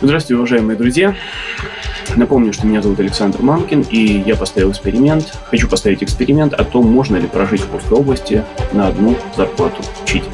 Здравствуйте, уважаемые друзья! Напомню, что меня зовут Александр Мамкин, и я поставил эксперимент. Хочу поставить эксперимент о том, можно ли прожить в Курской области на одну зарплату учителя.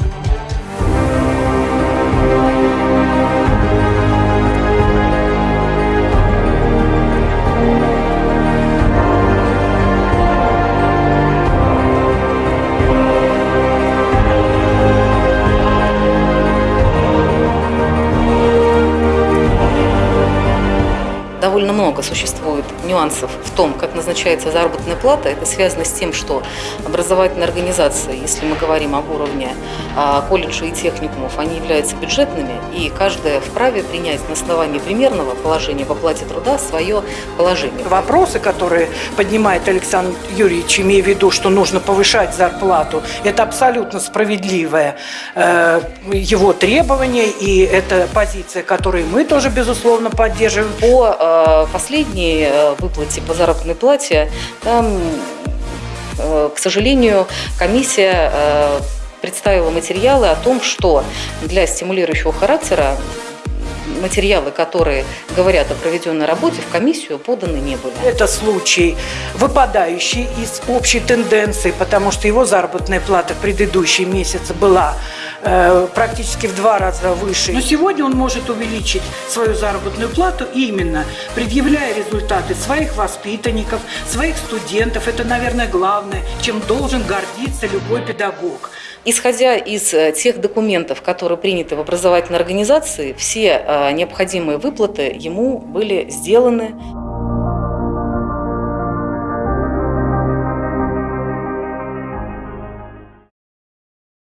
Довольно много существует нюансов в том, как назначается заработная плата. Это связано с тем, что образовательные организации, если мы говорим об уровне а, колледжей и техникумов, они являются бюджетными, и каждая вправе принять на основании примерного положения в оплате труда свое положение. Вопросы, которые поднимает Александр Юрьевич, имея в виду, что нужно повышать зарплату, это абсолютно справедливое э, его требование, и это позиция, которую мы тоже, безусловно, поддерживаем. По последней э, выплате по заработной плате, там, э, к сожалению, комиссия э, представила материалы о том, что для стимулирующего характера материалы, которые говорят о проведенной работе, в комиссию поданы не были. Это случай, выпадающий из общей тенденции, потому что его заработная плата в предыдущий месяц была практически в два раза выше. Но сегодня он может увеличить свою заработную плату именно предъявляя результаты своих воспитанников, своих студентов. Это, наверное, главное, чем должен гордиться любой педагог. Исходя из э, тех документов, которые приняты в образовательной организации, все э, необходимые выплаты ему были сделаны.